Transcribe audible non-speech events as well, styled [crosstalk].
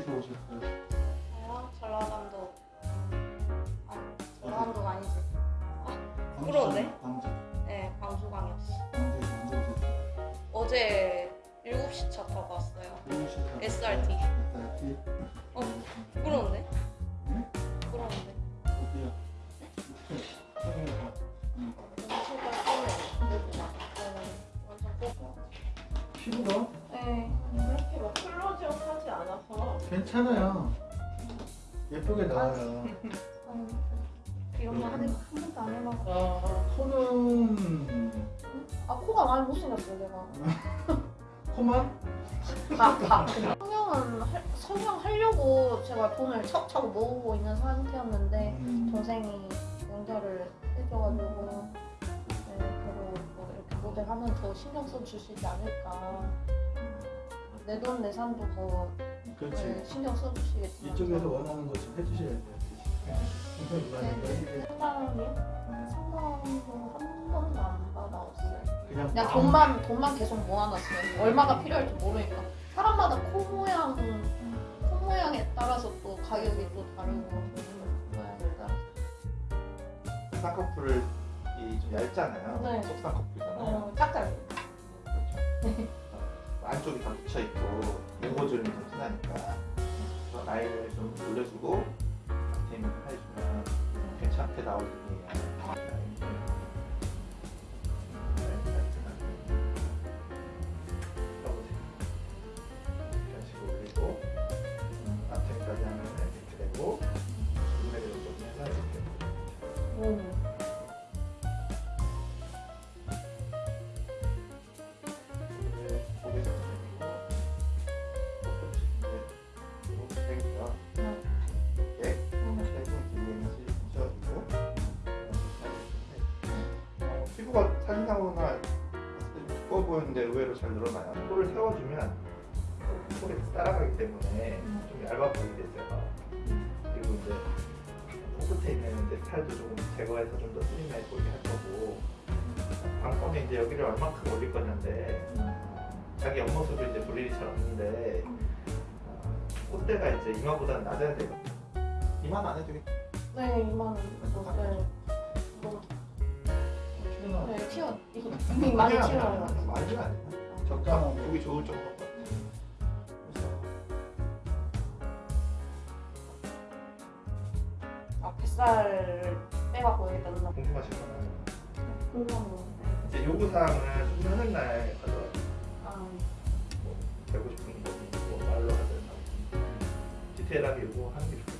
어디서 오셨어요? 저요? 전라남도. 아, 전라남도가 아니지. 광주, 부러운데? 광주. 네, 광주광역시. 광주에서 언제 오셨어요? 어제 7시 차 타고 왔어요. 일시에서 SRT. SRT. 어, 부러운데? 부러운데? 응. 엄청 깔끔해. 여기가. 네. 피부가 괜찮아요. 예쁘게 나와요. 어, 이런 거 한, 한 번도 안 해봐서. 아, 코는 아, 코가 많이 못생겼어요, 내가. [laughs] 코만? 다, 다. 성형은, 할- 성형하려고 제가 돈을 척척 모으고 있는 상태였는데, 음, 동생이 연결을 해줘가지고 네, 그리고 뭐 이렇게 모델하면서 신경 써 주시지 않을까 내 돈 내산도 더 그렇지. 네, 신경 써주시겠지만 이쪽에서 원하는 거좀 해주셔야 돼요. 상담이요? 네. 상담도 한 번도 안 받아왔어요 그냥 돈만 돈만 계속 모아놨어요 얼마가 필요할지 모르니까 사람마다 코 모양 코 모양에 따라서 또 가격이 또 다르고 코 모양에 따라서 쌍꺼풀이 좀 얇잖아요. 네. 속쌍꺼풀이잖아요. 어, 짝짝이 그렇죠. 어, 안쪽이 다 붙여 있고 모고줄이 좀 그래서 라인을 좀 올려주고 테이밍을 해주면 괜찮게 나올 뿐이에요. 피부가 사진상으로나 봤을 때 두꺼워 보이는데 의외로 잘 늘어나요. 코를 세워주면 코를 따라가기 때문에 좀 얇아 보이게 돼요. 그리고 이제 코끝에 있는 이제 살도 조금 제거해서 좀 더 슬림해 보이게 할 거고 관건은 이제 여기를 얼마큼 올릴 거냐인데 자기 옆모습을 이제 없는데 어, 콧대가 이제 이마보다는 낮아야 돼요. 이마는 안 해도 되겠다. 네, 2만 원. 네. 뭐, 튀어나와. 네, 튀어. 이거 이미 많이 튀어나와. 많이는 아니야. 적당 보기 좋을 정도. 아, 뱃살 빼갖고 여기다 넣나? 궁금하시면 궁금한 거. 이제 요구 사항은 수술하는 날 가서 아, 뭐 되고 싶은 거 뭐 말로 하든 디테일하게 요구하는 게 좋겠어요.